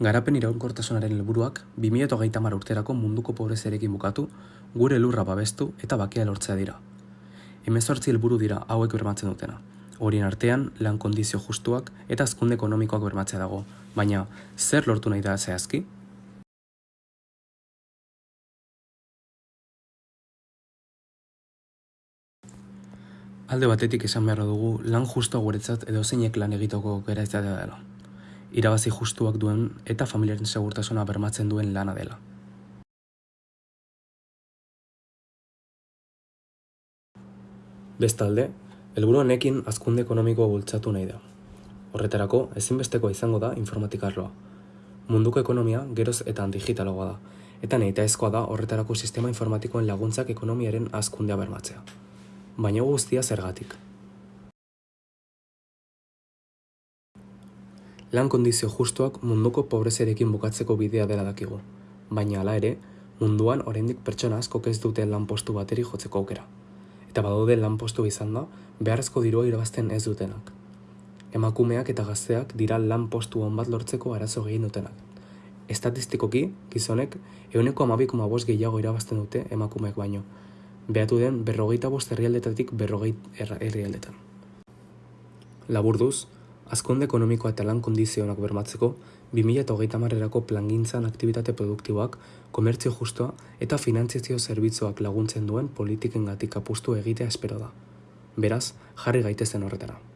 Garapen iraunkortasunaren helburuak 2030 urterako munduko pobreziarekin bukatu, gure lurra babestu eta bakea lortzea dira. Hemezortzi helburu dira hauek bermatzen dutena. Horien artean, lan kondizio justuak eta azkunde ekonomikoak bermatzea dago, baina zer lortu nahi da zehazki? Alde batetik esan beharra dugu lan justua guretzat edo zeinek lan egitoko gera izatea dela. Irabazi justuak duen eta familiaren segurtasuna bermatzen duen lana dela. Bestalde, helburu honekin hazkunde ekonomikoa bultzatu nahi da. Horretarako, ezinbestekoa izango da informatikarloa. Munduko ekonomia geroz eta digitalagoa da, eta nahitaezkoa da horretarako sistema informatikoen laguntzak ekonomiaren hazkundea bermatzea. Baina guztia zergatik. Lan kondizio justuak munduko pobreziarekin bukatzeko bidea dela dakigu, baina hala ere, munduan oraindik pertsona askok ez dute lanpostu bateri jotzeko aukera. Eta badaude lanpostu izan da, beharrezko dirua irabazten ez dutenak. Emakumeak eta gazteak dira lanpostu on bat lortzeko arazo gehien dutenak. Estatistikoki, gizonek, euneko amabik bost gehiago irabazten dute emakumeak baino. Behatu den berrogeita bost herrialdetatik berrogeit herrialdetan. Laburduz, azkonde ekonomikoa eta lan kondizionak bermatzeko, 2008 marrerako plangintzan aktivitate produktiboak, komertzio justoa eta finantziazio zerbitzuak laguntzen duen politiken gatik apustu egitea espero da. Beraz, jarri gaitezen horretara.